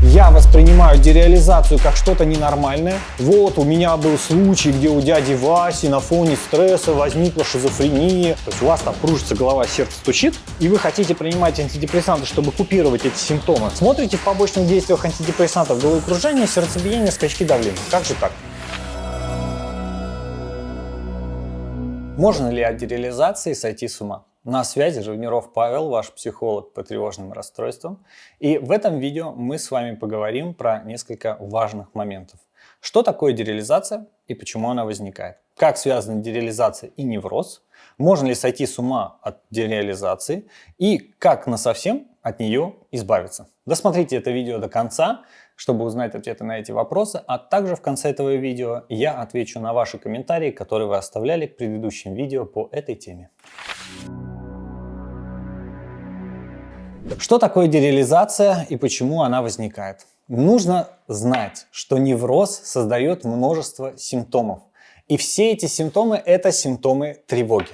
Я воспринимаю дереализацию как что-то ненормальное. Вот у меня был случай, где у дяди Васи на фоне стресса возникла шизофрения. То есть у вас там кружится голова, сердце стучит, и вы хотите принимать антидепрессанты, чтобы купировать эти симптомы. Смотрите в побочных действиях антидепрессантов головокружение, сердцебиение, скачки давления. Как же так? Можно ли от дереализации сойти с ума? На связи Живниров Павел, ваш психолог по тревожным расстройствам. И в этом видео мы с вами поговорим про несколько важных моментов. Что такое дереализация и почему она возникает? Как связаны дереализация и невроз? Можно ли сойти с ума от дереализации? И как на совсем от нее избавиться? Досмотрите это видео до конца, чтобы узнать ответы на эти вопросы, а также в конце этого видео я отвечу на ваши комментарии, которые вы оставляли к предыдущим видео по этой теме. Что такое дереализация и почему она возникает? Нужно знать, что невроз создает множество симптомов. И все эти симптомы – это симптомы тревоги.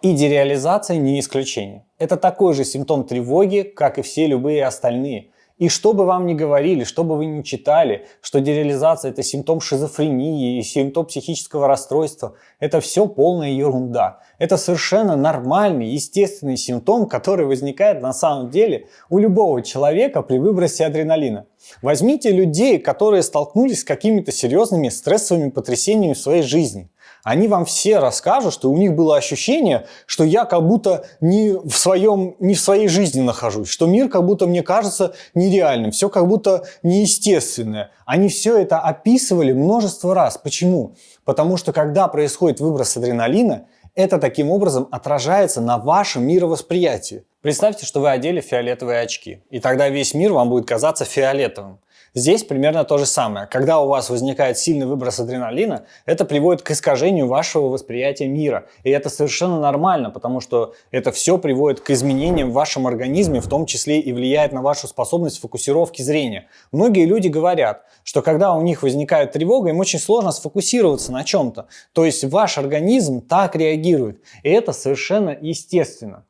И дереализация не исключение. Это такой же симптом тревоги, как и все любые остальные. И что бы вам ни говорили, что бы вы ни читали, что дереализация это симптом шизофрении и симптом психического расстройства, это все полная ерунда. Это совершенно нормальный, естественный симптом, который возникает на самом деле у любого человека при выбросе адреналина. Возьмите людей, которые столкнулись с какими-то серьезными стрессовыми потрясениями в своей жизни они вам все расскажут, что у них было ощущение, что я как будто не в, своем, не в своей жизни нахожусь, что мир как будто мне кажется нереальным, все как будто неестественное. Они все это описывали множество раз. Почему? Потому что когда происходит выброс адреналина, это таким образом отражается на вашем мировосприятии. Представьте, что вы одели фиолетовые очки, и тогда весь мир вам будет казаться фиолетовым. Здесь примерно то же самое. Когда у вас возникает сильный выброс адреналина, это приводит к искажению вашего восприятия мира. И это совершенно нормально, потому что это все приводит к изменениям в вашем организме, в том числе и влияет на вашу способность фокусировки зрения. Многие люди говорят, что когда у них возникает тревога, им очень сложно сфокусироваться на чем-то. То есть ваш организм так реагирует. И это совершенно естественно.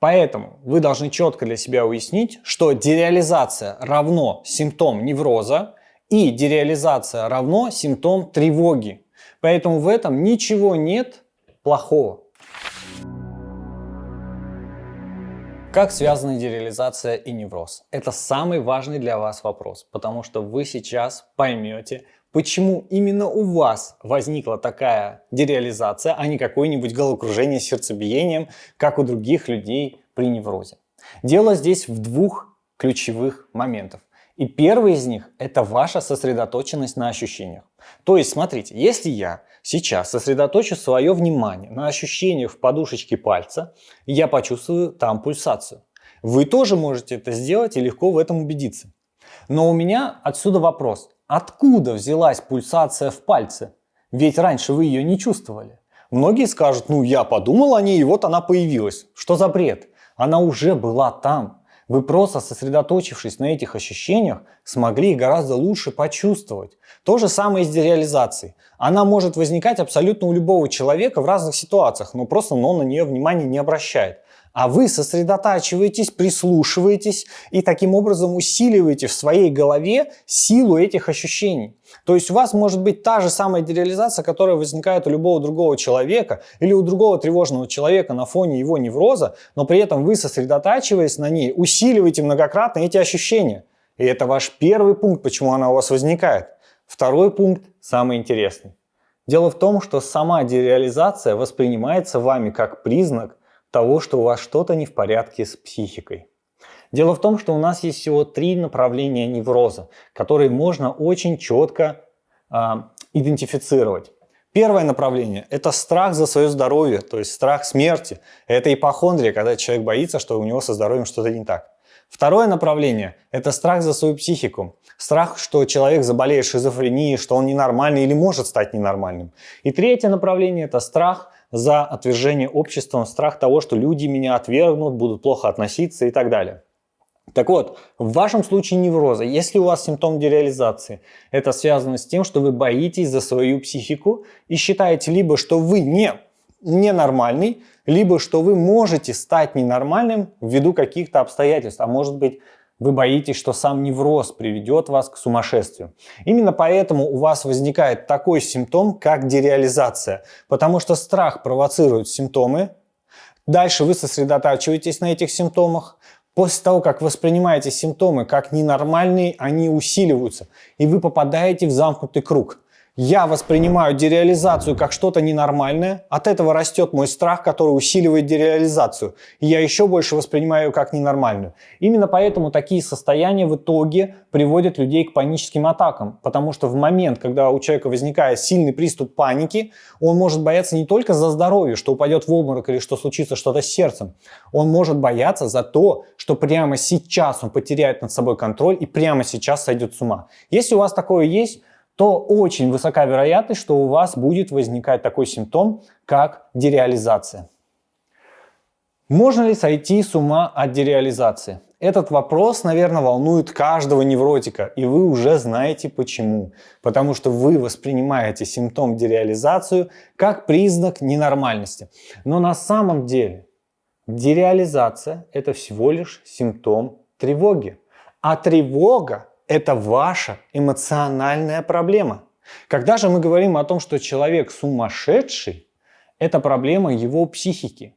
Поэтому вы должны четко для себя уяснить, что дереализация равно симптом невроза и дереализация равно симптом тревоги. Поэтому в этом ничего нет плохого. Как связаны дереализация и невроз? Это самый важный для вас вопрос, потому что вы сейчас поймете, почему именно у вас возникла такая дереализация, а не какое-нибудь головокружение сердцебиением, как у других людей при неврозе. Дело здесь в двух ключевых моментах. И первый из них – это ваша сосредоточенность на ощущениях. То есть, смотрите, если я сейчас сосредоточу свое внимание на ощущениях в подушечке пальца, я почувствую там пульсацию. Вы тоже можете это сделать и легко в этом убедиться. Но у меня отсюда вопрос. Откуда взялась пульсация в пальце? Ведь раньше вы ее не чувствовали. Многие скажут, ну я подумал о ней и вот она появилась. Что за бред? Она уже была там. Вы просто сосредоточившись на этих ощущениях, смогли гораздо лучше почувствовать. То же самое и с дереализацией. Она может возникать абсолютно у любого человека в разных ситуациях, но просто он на нее внимания не обращает а вы сосредотачиваетесь, прислушиваетесь и таким образом усиливаете в своей голове силу этих ощущений. То есть у вас может быть та же самая дереализация, которая возникает у любого другого человека или у другого тревожного человека на фоне его невроза, но при этом вы, сосредотачиваясь на ней, усиливаете многократно эти ощущения. И это ваш первый пункт, почему она у вас возникает. Второй пункт, самый интересный. Дело в том, что сама дереализация воспринимается вами как признак того, что у вас что-то не в порядке с психикой. Дело в том, что у нас есть всего три направления невроза, которые можно очень четко э, идентифицировать. Первое направление – это страх за свое здоровье, то есть страх смерти. Это ипохондрия, когда человек боится, что у него со здоровьем что-то не так. Второе направление – это страх за свою психику. Страх, что человек заболеет шизофренией, что он ненормальный или может стать ненормальным. И третье направление – это страх за отвержение обществом, страх того, что люди меня отвергнут, будут плохо относиться и так далее. Так вот, в вашем случае невроза, если у вас симптом дереализации, это связано с тем, что вы боитесь за свою психику и считаете либо, что вы не ненормальный, либо что вы можете стать ненормальным ввиду каких-то обстоятельств, а может быть Вы боитесь, что сам невроз приведет вас к сумасшествию. Именно поэтому у вас возникает такой симптом, как дереализация. Потому что страх провоцирует симптомы. Дальше вы сосредотачиваетесь на этих симптомах. После того, как воспринимаете симптомы как ненормальные, они усиливаются. И вы попадаете в замкнутый круг. Я воспринимаю дереализацию как что-то ненормальное, от этого растет мой страх, который усиливает дереализацию, и я еще больше воспринимаю ее как ненормальную. Именно поэтому такие состояния в итоге приводят людей к паническим атакам, потому что в момент, когда у человека возникает сильный приступ паники, он может бояться не только за здоровье, что упадет в обморок или что случится что-то с сердцем, он может бояться за то, что прямо сейчас он потеряет над собой контроль и прямо сейчас сойдет с ума. Если у вас такое есть, то очень высока вероятность, что у вас будет возникать такой симптом, как дереализация. Можно ли сойти с ума от дереализации? Этот вопрос, наверное, волнует каждого невротика, и вы уже знаете почему. Потому что вы воспринимаете симптом дереализацию как признак ненормальности. Но на самом деле дереализация – это всего лишь симптом тревоги. А тревога это ваша эмоциональная проблема. Когда же мы говорим о том, что человек сумасшедший, это проблема его психики.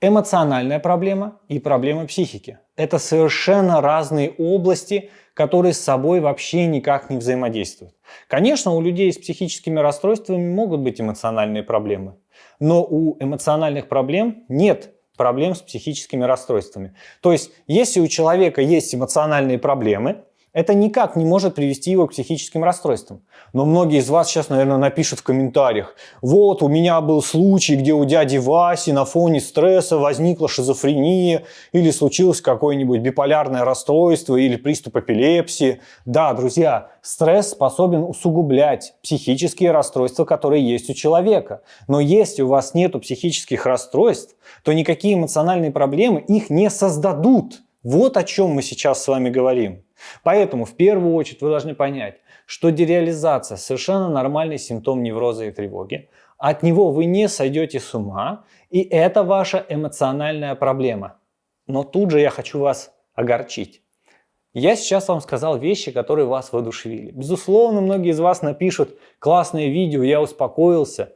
Эмоциональная проблема и проблема психики. Это совершенно разные области, которые с собой вообще никак не взаимодействуют. Конечно, у людей с психическими расстройствами могут быть эмоциональные проблемы, но у эмоциональных проблем нет проблем с психическими расстройствами. То есть, если у человека есть эмоциональные проблемы, это никак не может привести его к психическим расстройствам. Но многие из вас сейчас, наверное, напишут в комментариях, вот у меня был случай, где у дяди Васи на фоне стресса возникла шизофрения или случилось какое-нибудь биполярное расстройство или приступ эпилепсии. Да, друзья, стресс способен усугублять психические расстройства, которые есть у человека. Но если у вас нет психических расстройств, то никакие эмоциональные проблемы их не создадут. Вот о чем мы сейчас с вами говорим. Поэтому в первую очередь вы должны понять, что дереализация совершенно нормальный симптом невроза и тревоги. От него вы не сойдете с ума, и это ваша эмоциональная проблема. Но тут же я хочу вас огорчить. Я сейчас вам сказал вещи, которые вас воодушевили. Безусловно, многие из вас напишут классное видео, я успокоился.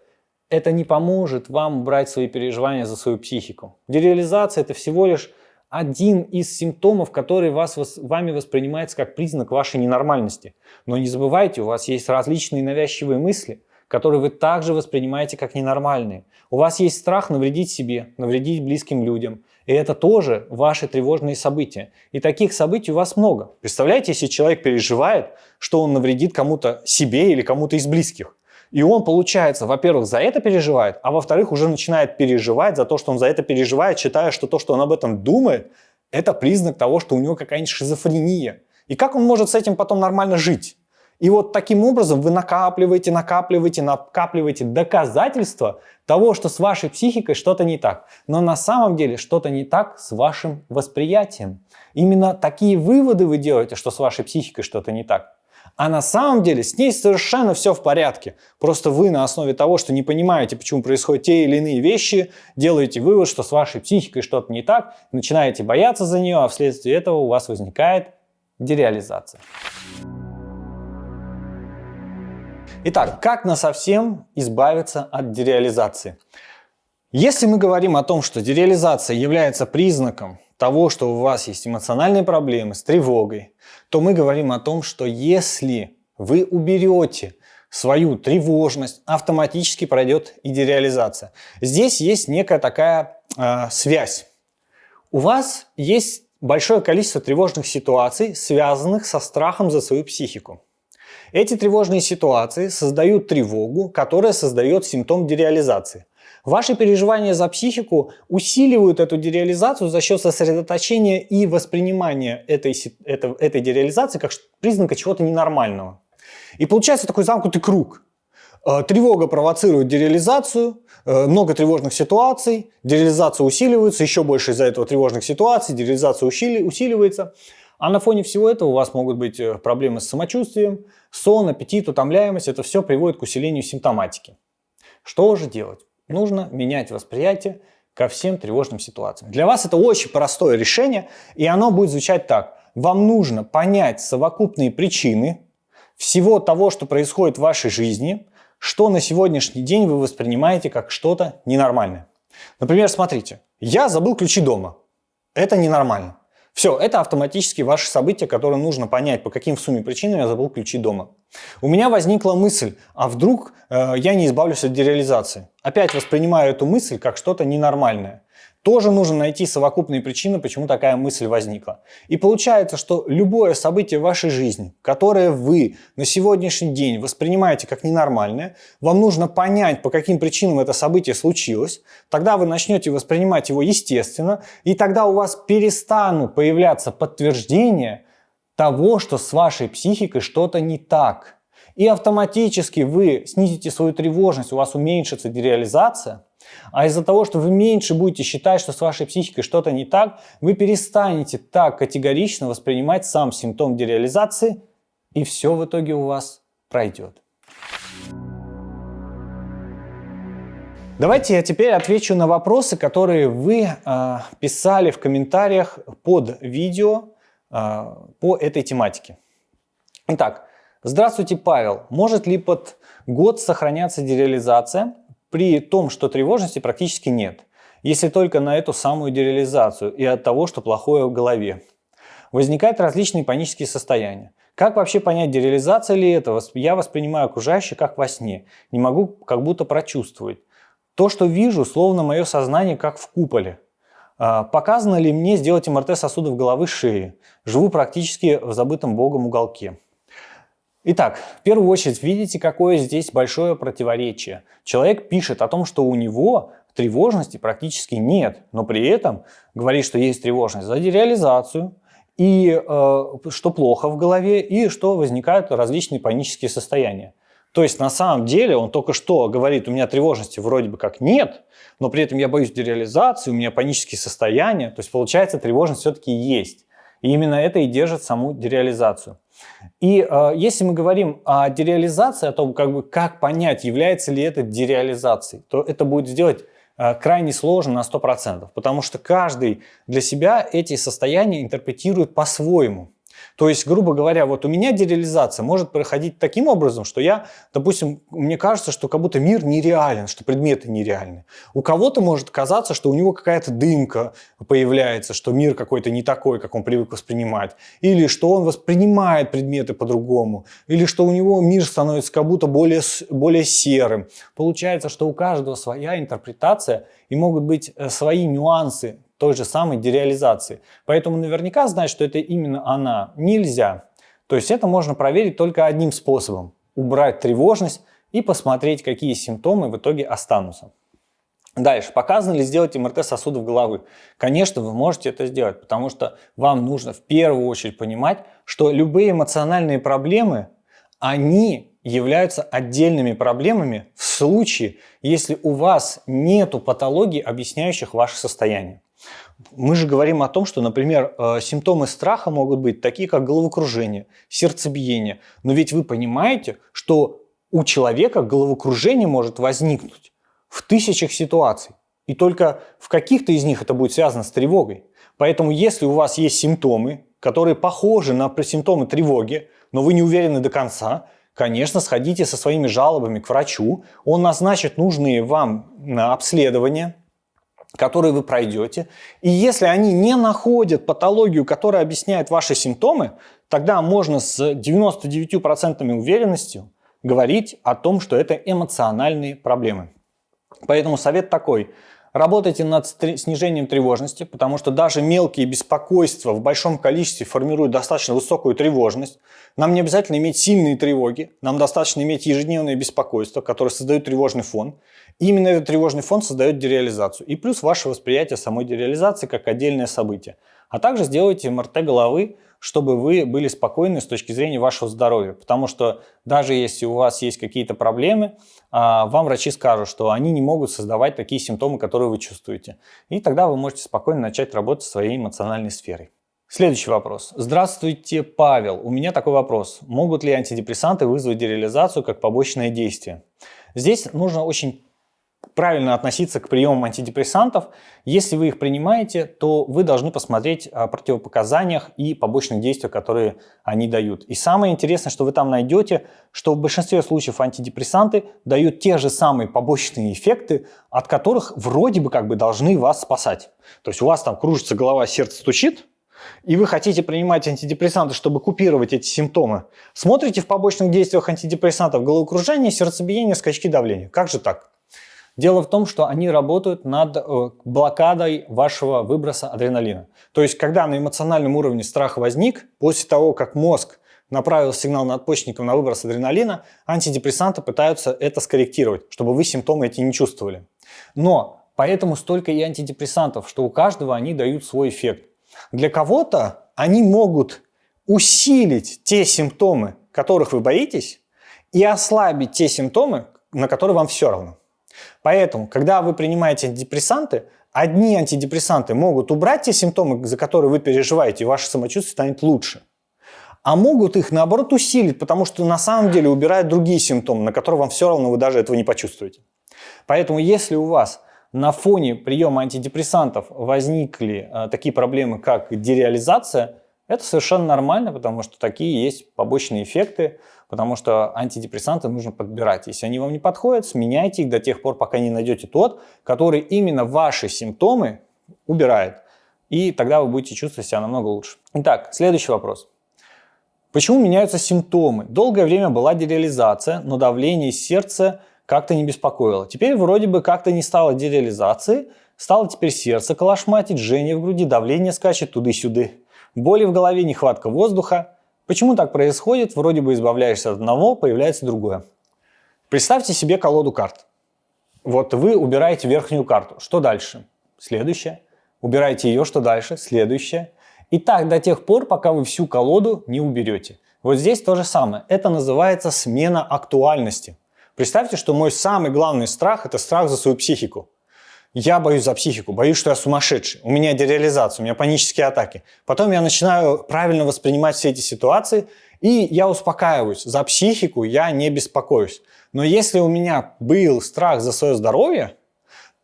Это не поможет вам брать свои переживания за свою психику. Дереализация это всего лишь один из симптомов, который вас, вами воспринимается как признак вашей ненормальности. Но не забывайте, у вас есть различные навязчивые мысли, которые вы также воспринимаете как ненормальные. У вас есть страх навредить себе, навредить близким людям. И это тоже ваши тревожные события. И таких событий у вас много. Представляете, если человек переживает, что он навредит кому-то себе или кому-то из близких. И он, получается, во-первых, за это переживает, а во-вторых, уже начинает переживать за то, что он за это переживает, считая, что то, что он об этом думает, это признак того, что у него какая-нибудь шизофрения. И как он может с этим потом нормально жить? И вот таким образом вы накапливаете, накапливаете, накапливаете доказательства того, что с вашей психикой что-то не так. Но на самом деле что-то не так с вашим восприятием. Именно такие выводы вы делаете, что с вашей психикой что-то не так. А на самом деле с ней совершенно все в порядке. Просто вы на основе того, что не понимаете, почему происходят те или иные вещи, делаете вывод, что с вашей психикой что-то не так, начинаете бояться за нее, а вследствие этого у вас возникает дереализация. Итак, как на совсем избавиться от дереализации? Если мы говорим о том, что дереализация является признаком того, что у вас есть эмоциональные проблемы с тревогой, то мы говорим о том, что если вы уберете свою тревожность, автоматически пройдет и дереализация. Здесь есть некая такая э, связь. У вас есть большое количество тревожных ситуаций, связанных со страхом за свою психику. Эти тревожные ситуации создают тревогу, которая создает симптом дереализации. Ваши переживания за психику усиливают эту дереализацию за счет сосредоточения и воспринимания этой, этой, этой дереализации как признака чего-то ненормального. И получается такой замкнутый круг. Э, тревога провоцирует дереализацию, э, много тревожных ситуаций, дереализация усиливается, еще больше из-за этого тревожных ситуаций, дереализация усиливается. А на фоне всего этого у вас могут быть э, проблемы с самочувствием, сон, аппетит, утомляемость. Это все приводит к усилению симптоматики. Что же делать? Нужно менять восприятие ко всем тревожным ситуациям. Для вас это очень простое решение, и оно будет звучать так. вам нужно понять совокупные причины всего того, что происходит в вашей жизни, что на сегодняшний день вы воспринимаете как что-то ненормальное. Например, смотрите, я забыл ключи дома. Это ненормально. Все, это автоматически ваши события, которые нужно понять, по каким в сумме причинам я забыл ключи дома. У меня возникла мысль, а вдруг э, я не избавлюсь от дереализации? Опять воспринимаю эту мысль как что-то ненормальное. Тоже нужно найти совокупные причины, почему такая мысль возникла. И получается, что любое событие в вашей жизни, которое вы на сегодняшний день воспринимаете как ненормальное, вам нужно понять, по каким причинам это событие случилось, тогда вы начнете воспринимать его естественно, и тогда у вас перестанут появляться подтверждения того, что с вашей психикой что-то не так. И автоматически вы снизите свою тревожность, у вас уменьшится дереализация, а из-за того, что вы меньше будете считать, что с вашей психикой что-то не так, вы перестанете так категорично воспринимать сам симптом дереализации, и все в итоге у вас пройдет. Давайте я теперь отвечу на вопросы, которые вы э, писали в комментариях под видео по этой тематике. Итак, здравствуйте, Павел. Может ли под год сохраняться дереализация? при том, что тревожности практически нет, если только на эту самую дереализацию и от того, что плохое в голове. Возникают различные панические состояния. Как вообще понять, дереализация ли это? Я воспринимаю окружающее как во сне. Не могу как будто прочувствовать. То, что вижу, словно мое сознание как в куполе. А, показано ли мне сделать МРТ сосудов головы шеи? Живу практически в забытом Богом уголке. Итак, в первую очередь видите, какое здесь большое противоречие. Человек пишет о том, что у него тревожности практически нет, но при этом говорит, что есть тревожность за дереализацию, и э, что плохо в голове, и что возникают различные панические состояния. То есть на самом деле он только что говорит, у меня тревожности вроде бы как нет, но при этом я боюсь дереализации, у меня панические состояния. То есть получается тревожность все-таки есть. И именно это и держит саму дереализацию. И э, если мы говорим о дереализации, о том, как, бы, как понять, является ли это дереализацией, то это будет сделать э, крайне сложно на 100%, потому что каждый для себя эти состояния интерпретирует по-своему. То есть, грубо говоря, вот у меня дереализация может проходить таким образом, что я, допустим, мне кажется, что как будто мир нереален, что предметы нереальны. У кого-то может казаться, что у него какая-то дымка появляется, что мир какой-то не такой, как он привык воспринимать. Или что он воспринимает предметы по-другому. Или что у него мир становится как будто более, более серым. Получается, что у каждого своя интерпретация и могут быть э, свои нюансы той же самой дереализации. Поэтому наверняка знать, что это именно она, нельзя. То есть это можно проверить только одним способом. Убрать тревожность и посмотреть, какие симптомы в итоге останутся. Дальше, показано ли сделать МРТ сосудов головы? Конечно, вы можете это сделать, потому что вам нужно в первую очередь понимать, что любые эмоциональные проблемы, они являются отдельными проблемами в случае, если у вас нет патологий, объясняющих ваше состояние. Мы же говорим о том, что, например, э, симптомы страха могут быть такие, как головокружение, сердцебиение. Но ведь вы понимаете, что у человека головокружение может возникнуть в тысячах ситуаций. И только в каких-то из них это будет связано с тревогой. Поэтому если у вас есть симптомы, которые похожи на симптомы тревоги, но вы не уверены до конца, конечно, сходите со своими жалобами к врачу, он назначит нужные вам обследования, которые вы пройдете. И если они не находят патологию, которая объясняет ваши симптомы, тогда можно с 99% уверенностью говорить о том, что это эмоциональные проблемы. Поэтому совет такой. Работайте над снижением тревожности, потому что даже мелкие беспокойства в большом количестве формируют достаточно высокую тревожность. Нам не обязательно иметь сильные тревоги, нам достаточно иметь ежедневные беспокойства, которые создают тревожный фон. Именно этот тревожный фон создает дереализацию. И плюс ваше восприятие самой дереализации как отдельное событие. А также сделайте МРТ головы, чтобы вы были спокойны с точки зрения вашего здоровья. Потому что даже если у вас есть какие-то проблемы, а, вам врачи скажут, что они не могут создавать такие симптомы, которые вы чувствуете. И тогда вы можете спокойно начать работать своей эмоциональной сферой. Следующий вопрос. Здравствуйте, Павел. У меня такой вопрос. Могут ли антидепрессанты вызвать дереализацию как побочное действие? Здесь нужно очень правильно относиться к приемам антидепрессантов. Если вы их принимаете, то вы должны посмотреть о противопоказаниях и побочных действиях, которые они дают. И самое интересное, что вы там найдете, что в большинстве случаев антидепрессанты дают те же самые побочные эффекты, от которых вроде бы как бы должны вас спасать. То есть у вас там кружится голова, сердце стучит, и вы хотите принимать антидепрессанты, чтобы купировать эти симптомы, смотрите в побочных действиях антидепрессантов головокружение, сердцебиение, скачки давления. Как же так? Дело в том, что они работают над э, блокадой вашего выброса адреналина. То есть, когда на эмоциональном уровне страх возник, после того, как мозг направил сигнал надпочечникам на выброс адреналина, антидепрессанты пытаются это скорректировать, чтобы вы симптомы эти не чувствовали. Но поэтому столько и антидепрессантов, что у каждого они дают свой эффект. Для кого-то они могут усилить те симптомы, которых вы боитесь, и ослабить те симптомы, на которые вам все равно. Поэтому, когда вы принимаете антидепрессанты, одни антидепрессанты могут убрать те симптомы, за которые вы переживаете, и ваше самочувствие станет лучше. А могут их, наоборот, усилить, потому что на самом деле убирают другие симптомы, на которые вам все равно вы даже этого не почувствуете. Поэтому, если у вас на фоне приема антидепрессантов возникли э, такие проблемы, как дереализация, это совершенно нормально, потому что такие есть побочные эффекты, потому что антидепрессанты нужно подбирать. Если они вам не подходят, сменяйте их до тех пор, пока не найдете тот, который именно ваши симптомы убирает. И тогда вы будете чувствовать себя намного лучше. Итак, следующий вопрос. Почему меняются симптомы? Долгое время была дереализация, но давление сердца как-то не беспокоило. Теперь вроде бы как-то не стало дереализации, стало теперь сердце колошматить, жжение в груди, давление скачет туды-сюды. Боли в голове, нехватка воздуха. Почему так происходит? Вроде бы избавляешься от одного, появляется другое. Представьте себе колоду карт. Вот вы убираете верхнюю карту. Что дальше? Следующее. Убираете ее, что дальше? Следующее. И так до тех пор, пока вы всю колоду не уберете. Вот здесь то же самое. Это называется смена актуальности. Представьте, что мой самый главный страх – это страх за свою психику. Я боюсь за психику, боюсь, что я сумасшедший, у меня дереализация, у меня панические атаки. Потом я начинаю правильно воспринимать все эти ситуации, и я успокаиваюсь. За психику я не беспокоюсь. Но если у меня был страх за свое здоровье,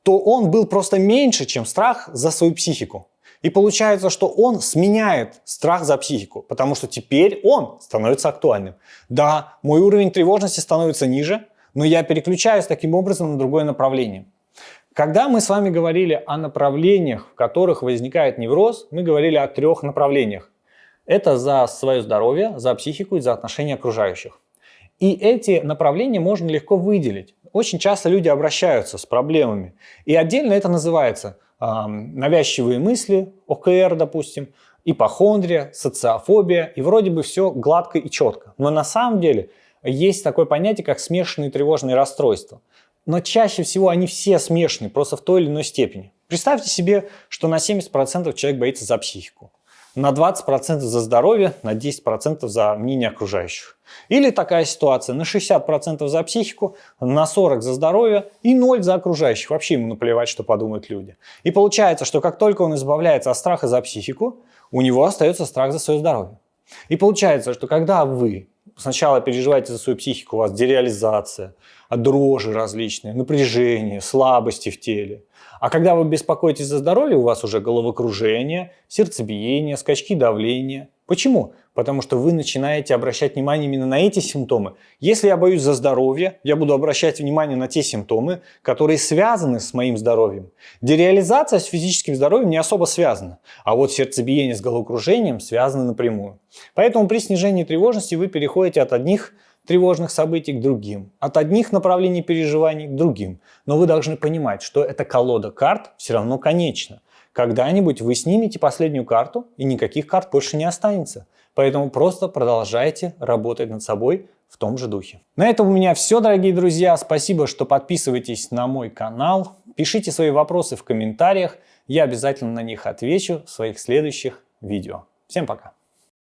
то он был просто меньше, чем страх за свою психику. И получается, что он сменяет страх за психику, потому что теперь он становится актуальным. Да, мой уровень тревожности становится ниже, но я переключаюсь таким образом на другое направление. Когда мы с вами говорили о направлениях, в которых возникает невроз, мы говорили о трех направлениях. Это за свое здоровье, за психику и за отношения окружающих. И эти направления можно легко выделить. Очень часто люди обращаются с проблемами. И отдельно это называется э, навязчивые мысли, ОКР, допустим, ипохондрия, социофобия. И вроде бы все гладко и четко. Но на самом деле есть такое понятие, как смешанные тревожные расстройства но чаще всего они все смешаны, просто в той или иной степени. Представьте себе, что на 70% человек боится за психику, на 20% за здоровье, на 10% за мнение окружающих. Или такая ситуация, на 60% за психику, на 40% за здоровье и 0% за окружающих. Вообще ему наплевать, что подумают люди. И получается, что как только он избавляется от страха за психику, у него остается страх за свое здоровье. И получается, что когда вы сначала переживаете за свою психику, у вас дереализация, дрожи различные, напряжение, слабости в теле. А когда вы беспокоитесь за здоровье, у вас уже головокружение, сердцебиение, скачки давления. Почему? Потому что вы начинаете обращать внимание именно на эти симптомы. Если я боюсь за здоровье, я буду обращать внимание на те симптомы, которые связаны с моим здоровьем. Дереализация с физическим здоровьем не особо связана, а вот сердцебиение с головокружением связаны напрямую. Поэтому при снижении тревожности вы переходите от одних тревожных событий к другим, от одних направлений переживаний к другим. Но вы должны понимать, что эта колода карт все равно конечна. Когда-нибудь вы снимете последнюю карту, и никаких карт больше не останется. Поэтому просто продолжайте работать над собой в том же духе. На этом у меня все, дорогие друзья. Спасибо, что подписываетесь на мой канал. Пишите свои вопросы в комментариях. Я обязательно на них отвечу в своих следующих видео. Всем пока!